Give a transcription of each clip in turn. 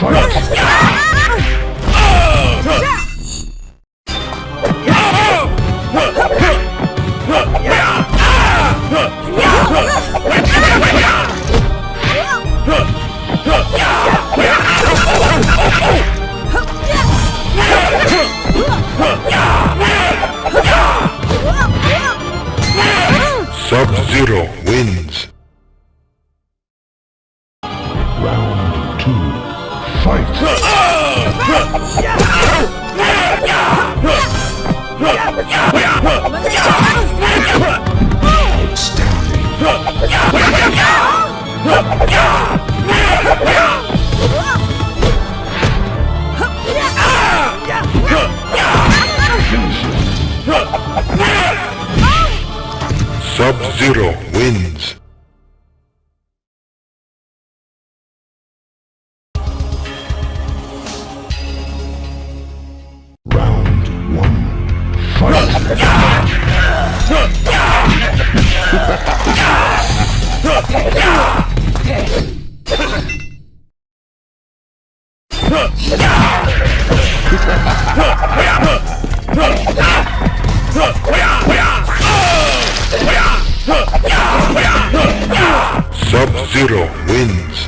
Fight! Sub-Zero wins.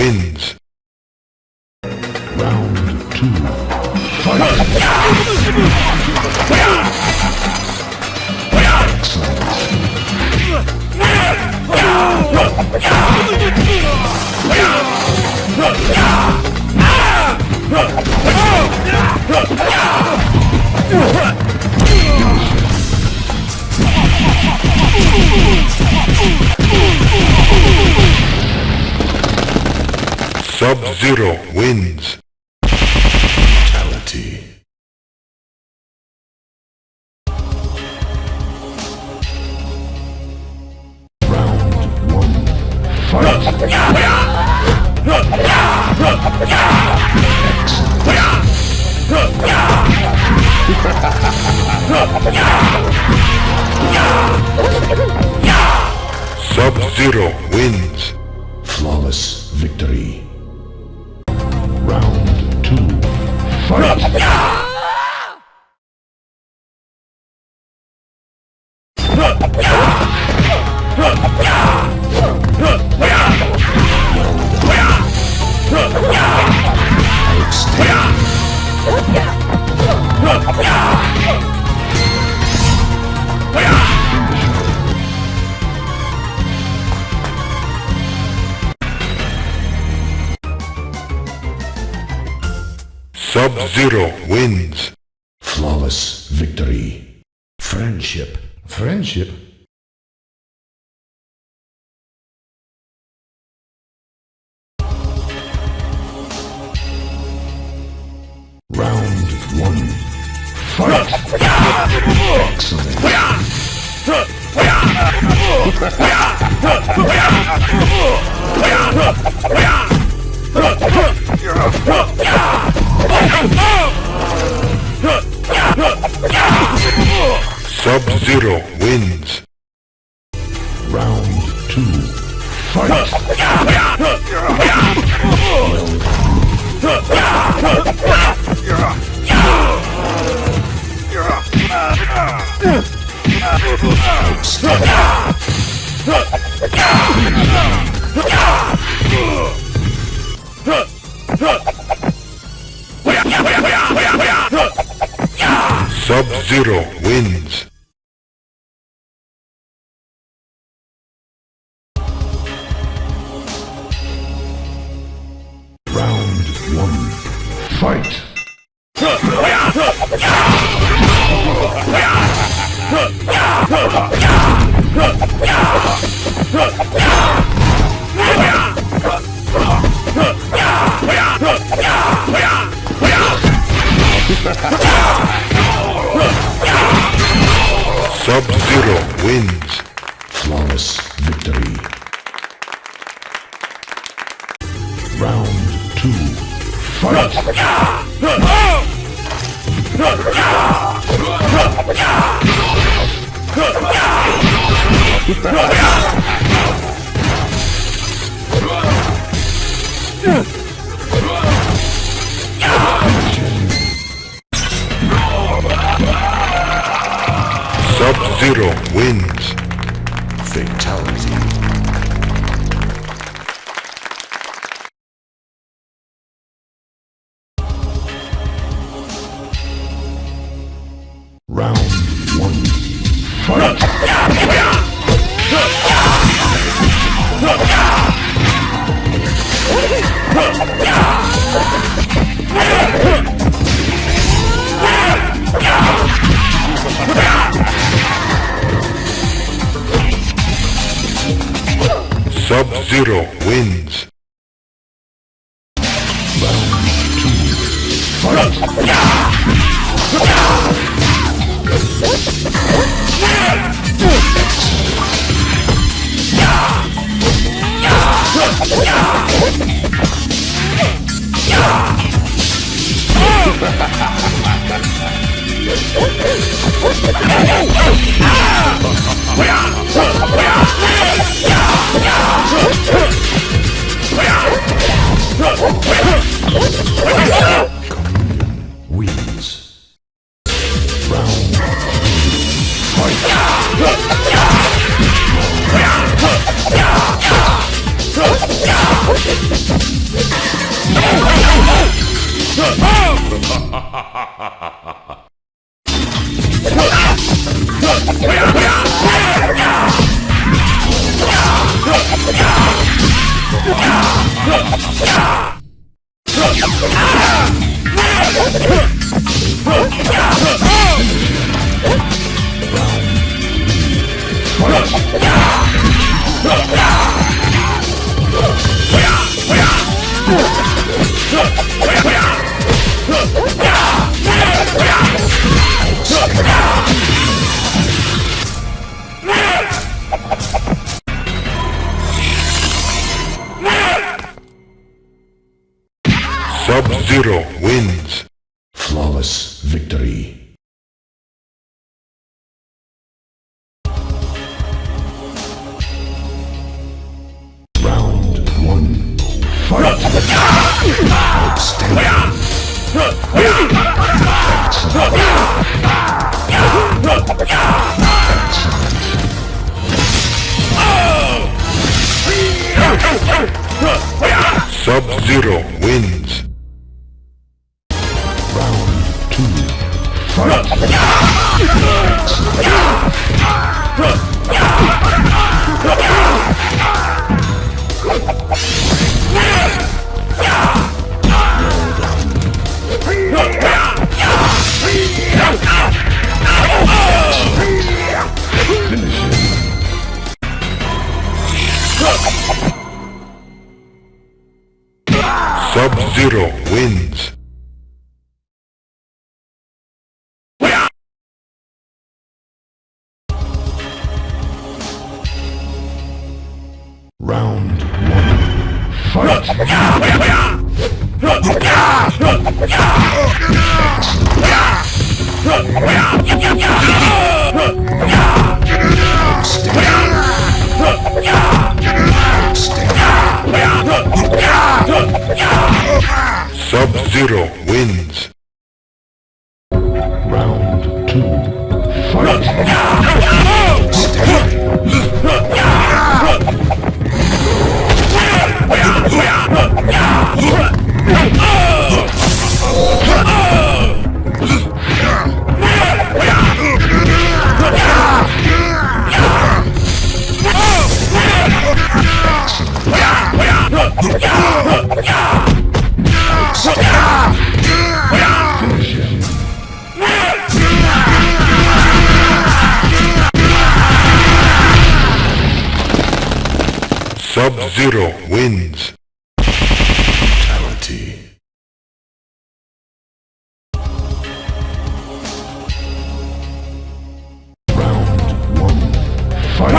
Wins. Round two. Fight! Sub-Zero wins. Sub-Zero wins. Flawless victory. Friendship. Friendship? Round one. Fight! Excellent. Sub-Zero wins. Round two. Fight! Sub-Zero wins. One. Fight! Sub-Zero wins. Fatality. Round one. Sub-Zero wins. Round wins. Sub-Zero Sub-Zero wins. Round two. Fight! Sub-Zero wins. Fatality. Round one. Fight.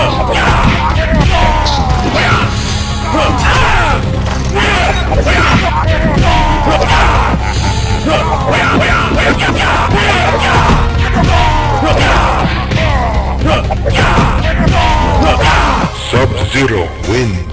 Sub-Zero wins.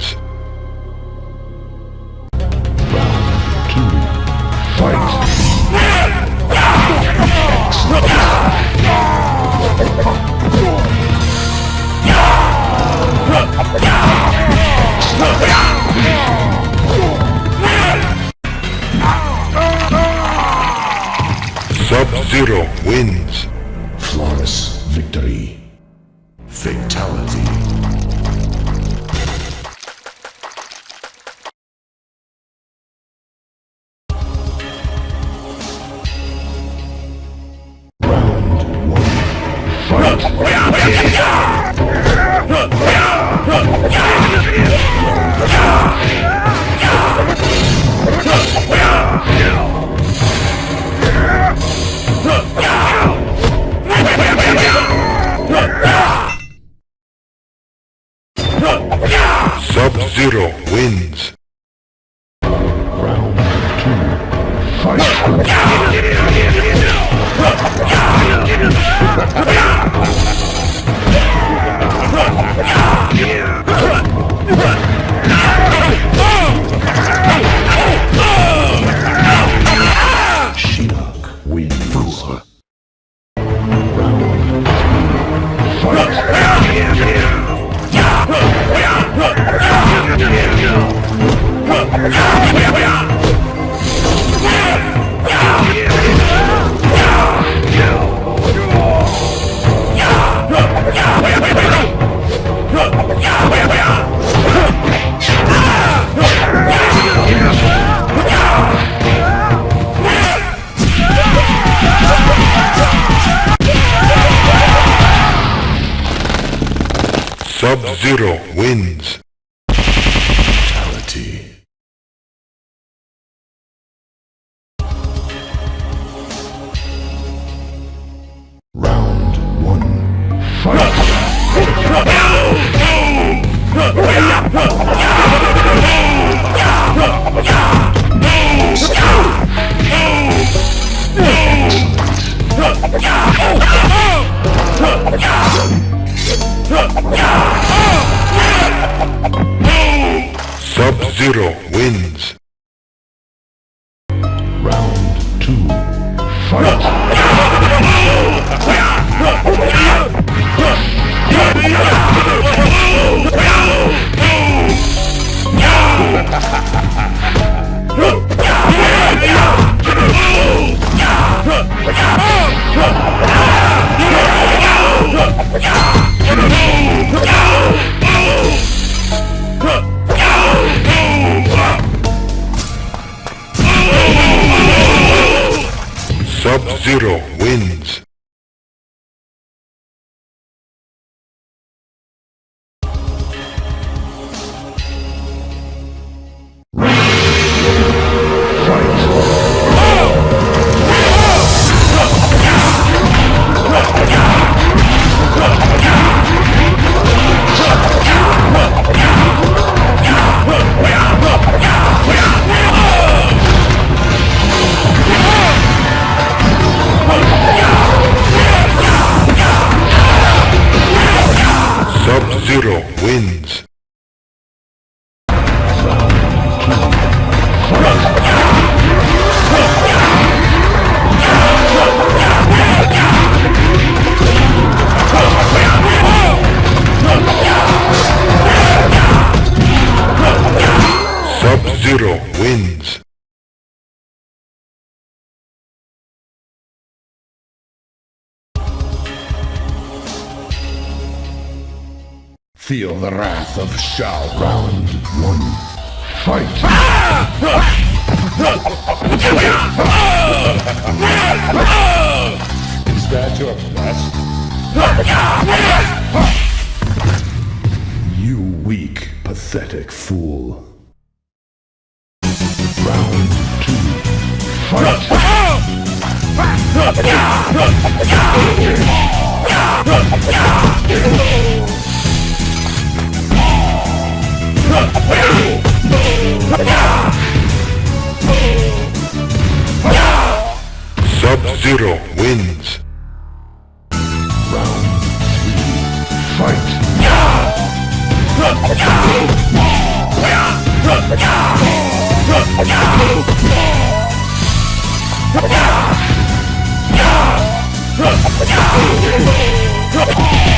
Wins. Sub-Zero wins. Fatality. Round one. Fight! Sub-Zero wins. Round two. Fight! Sub-Zero Sub-Zero wins. Feel the wrath of Shao. Round one. Fight! Is that your best? You weak. Pathetic fool. Sub-Zero wins. Round three. Fight! Yeah! Yeah! Yeah!